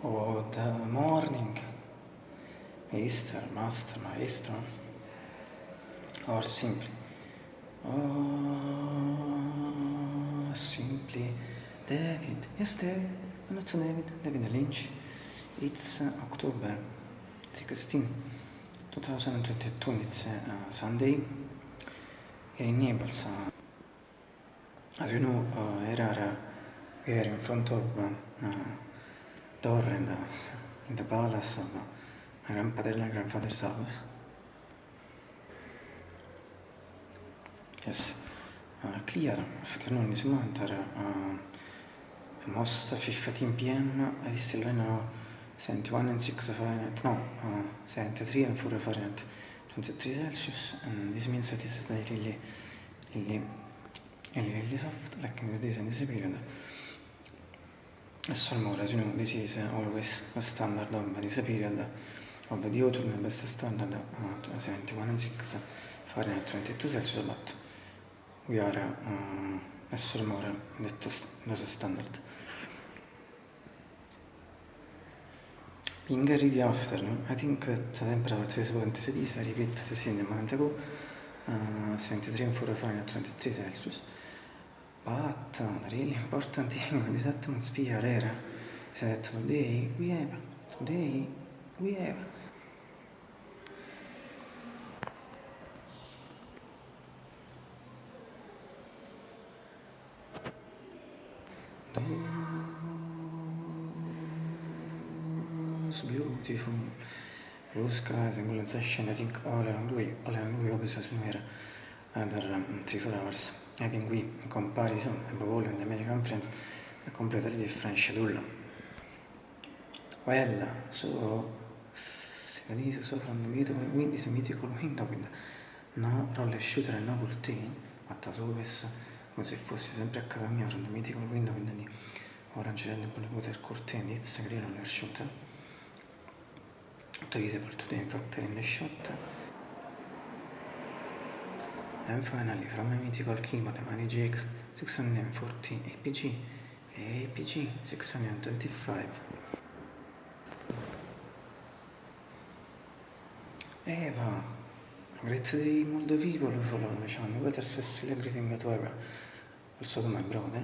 Good morning, Mr. Master Maestro, or simply, oh, simply David. Yes, David. Not David, David Lynch. It's October 16, 2022. It's uh, Sunday. In Naples, uh, as you know, uh, Erara, we are in front of uh, door in the, palace of my grandfather and grandfather's house. Yes, uh, clear afternoon this moment are uh, almost 15 p.m. I still know 71 and 6 Fahrenheit, no, uh, 73 and 4 Fahrenheit, 23 Celsius, and this means that it's really, really, really, really soft, like in this, in this period. As more, as you know, this is always a standard of this period of the autumn, best standard uh, 71 and 6 Fahrenheit 22 Celsius, but we are um, as more that those standard. Being early afternoon, I think that the temperature is 26, I repeat the same amount ago, uh, 73 and 4 Fahrenheit 23 Celsius. The really important thing with this atmosphere era is that today we have, today we have those beautiful blue skies and golden sunshine I think all around we, all around we obviously somewhere other um, three four hours having we in comparison above all the American friends a completely different schedule well so this so from the mythical wind is a mythical with no roller shooter and no curtain always come se fossi sempre a casa mia from the mythical with the orange red blue water curtain it's green roller shooter tutto visible today in fact in shot and finally from my mythical keyboard the Mani GX 640 APG APG 625 Eva great day multiple people who follow me channel whether still greeting to Eva also to my brother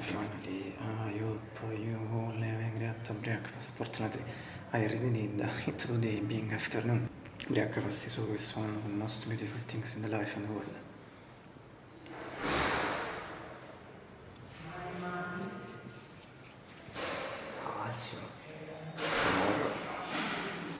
finally I hope you all having great breakfast. Fortunately I already did it today being afternoon breakfast is always one of the most beautiful things in the life and the world. Alzio